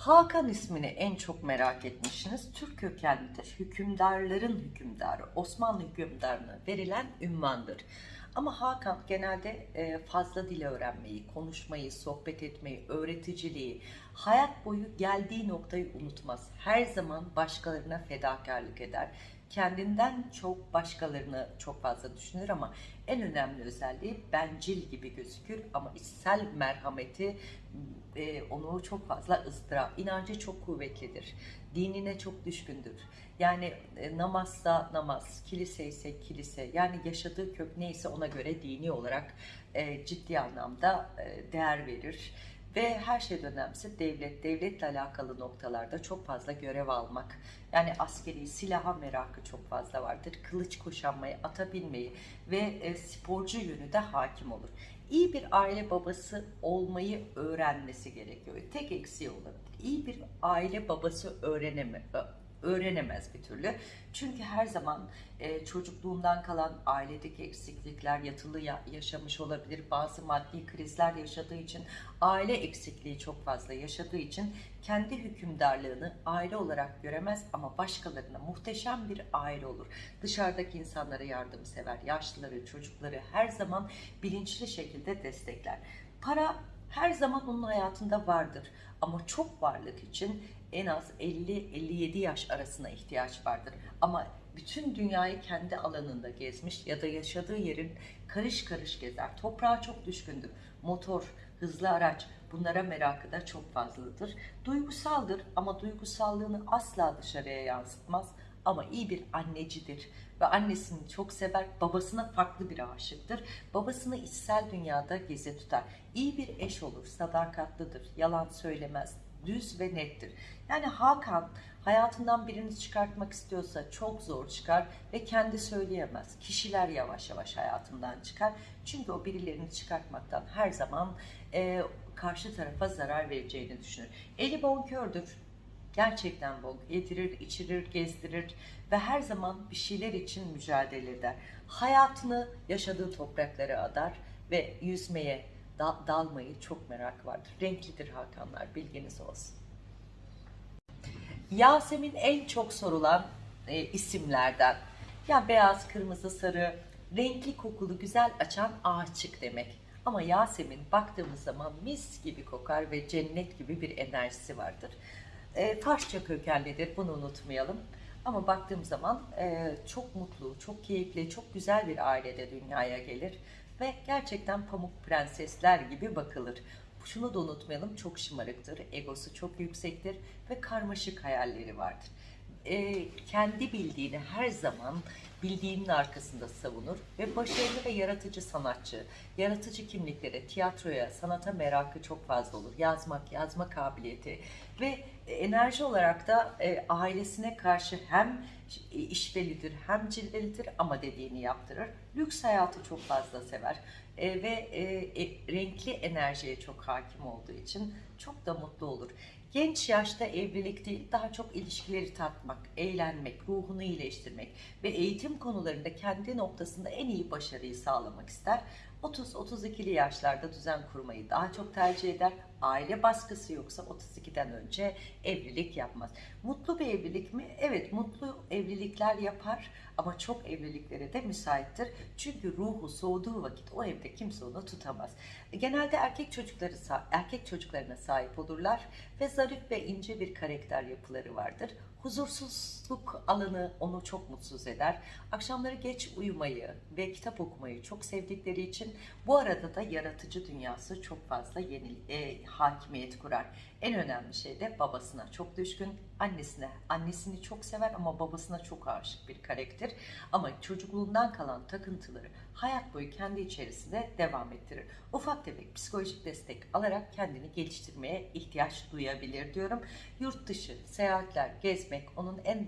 Hakan ismini en çok merak etmişsiniz. Türk kökenlidir. Hükümdarların hükümdarı, Osmanlı hükümdarına verilen ünvandır. Ama Hakan genelde e, fazla dil öğrenmeyi, konuşmayı, sohbet etmeyi, öğreticiliği, hayat boyu geldiği noktayı unutmaz. Her zaman başkalarına fedakarlık eder. Kendinden çok başkalarını çok fazla düşünür ama en önemli özelliği bencil gibi gözükür ama içsel merhameti e, onu çok fazla ızdırap. İnancı çok kuvvetlidir. Dinine çok düşkündür. Yani e, namazsa namaz, kilise ise kilise. Yani yaşadığı kök neyse ona göre dini olarak e, ciddi anlamda e, değer verir. Ve her şeyden önemlisi devlet, devletle alakalı noktalarda çok fazla görev almak. Yani askeri silaha merakı çok fazla vardır. Kılıç kuşanmayı, ata binmeyi ve e, sporcu yönü de hakim olur. İyi bir aile babası olmayı öğrenmesi gerekiyor. Tek eksiği olabilir. İyi bir aile babası öğreneme, öğrenemez bir türlü. Çünkü her zaman e, çocukluğundan kalan ailedeki eksiklikler, yatılı ya- yaşamış olabilir, bazı maddi krizler yaşadığı için, aile eksikliği çok fazla yaşadığı için kendi hükümdarlığını aile olarak göremez ama başkalarına muhteşem bir aile olur. Dışarıdaki insanlara yardımsever, yaşlıları, çocukları her zaman bilinçli şekilde destekler. Para her zaman onun hayatında vardır ama çok varlık için en az 50-57 yaş arasına ihtiyaç vardır. Ama bütün dünyayı kendi alanında gezmiş ya da yaşadığı yerin karış karış gezer. Toprağa çok düşkündür. Motor, hızlı araç bunlara merakı da çok fazladır. Duygusaldır ama duygusallığını asla dışarıya yansıtmaz ama iyi bir annecidir ve annesini çok sever, babasına farklı bir aşıktır. Babasını içsel dünyada gezi tutar. İyi bir eş olur, sadakatlidir, yalan söylemez, düz ve nettir. Yani Hakan hayatından birini çıkartmak istiyorsa çok zor çıkar ve kendi söyleyemez. Kişiler yavaş yavaş hayatından çıkar. Çünkü o birilerini çıkartmaktan her zaman e, karşı tarafa zarar vereceğini düşünür. Eli bonkördür. Gerçekten bol. Yedirir, içirir, gezdirir ve her zaman bir şeyler için mücadele eder. Hayatını yaşadığı topraklara adar ve yüzmeye, da- dalmayı çok merak vardır. Renklidir Hakanlar, bilginiz olsun. Yasemin en çok sorulan e, isimlerden. Ya beyaz, kırmızı, sarı, renkli kokulu, güzel açan ağaççık demek. Ama Yasemin baktığımız zaman mis gibi kokar ve cennet gibi bir enerjisi vardır. E, Farsça kökenlidir, bunu unutmayalım. Ama baktığım zaman e, çok mutlu, çok keyifli, çok güzel bir ailede dünyaya gelir. Ve gerçekten pamuk prensesler gibi bakılır. Şunu da unutmayalım, çok şımarıktır, egosu çok yüksektir ve karmaşık hayalleri vardır. E, kendi bildiğini her zaman bildiğinin arkasında savunur ve başarılı ve yaratıcı sanatçı, yaratıcı kimliklere, tiyatroya, sanata merakı çok fazla olur. Yazmak, yazma kabiliyeti ve enerji olarak da e, ailesine karşı hem işvelidir hem cilvelidir ama dediğini yaptırır. Lüks hayatı çok fazla sever E, ve e, e, renkli enerjiye çok hakim olduğu için çok da mutlu olur. Genç yaşta evlilik değil, daha çok ilişkileri tatmak, eğlenmek, ruhunu iyileştirmek ve eğitim konularında kendi noktasında en iyi başarıyı sağlamak ister. 30-32'li yaşlarda düzen kurmayı daha çok tercih eder. Aile baskısı yoksa 32'den önce evlilik yapmaz. Mutlu bir evlilik mi? Evet, mutlu evlilikler yapar ama çok evliliklere de müsaittir. Çünkü ruhu soğuduğu vakit o evde kimse onu tutamaz. Genelde erkek çocukları erkek çocuklarına sahip olurlar ve zarif ve ince bir karakter yapıları vardır. Huzursuzluk alanı onu çok mutsuz eder. Akşamları geç uyumayı ve kitap okumayı çok sevdikleri için bu arada da yaratıcı dünyası çok fazla yeni, e, hakimiyet kurar. En önemli şey de babasına çok düşkün, annesine, annesini çok sever ama babasına çok aşık bir karakter. Ama çocukluğundan kalan takıntıları hayat boyu kendi içerisinde devam ettirir. Ufak tefek psikolojik destek alarak kendini geliştirmeye ihtiyaç duyabilir diyorum. Yurt dışı, seyahatler, gezmek onun en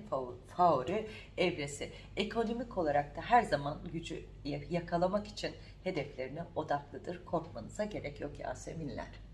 favori evresi. Ekonomik olarak da her zaman gücü yakalamak için hedeflerine odaklıdır. Korkmanıza gerek yok Yaseminler.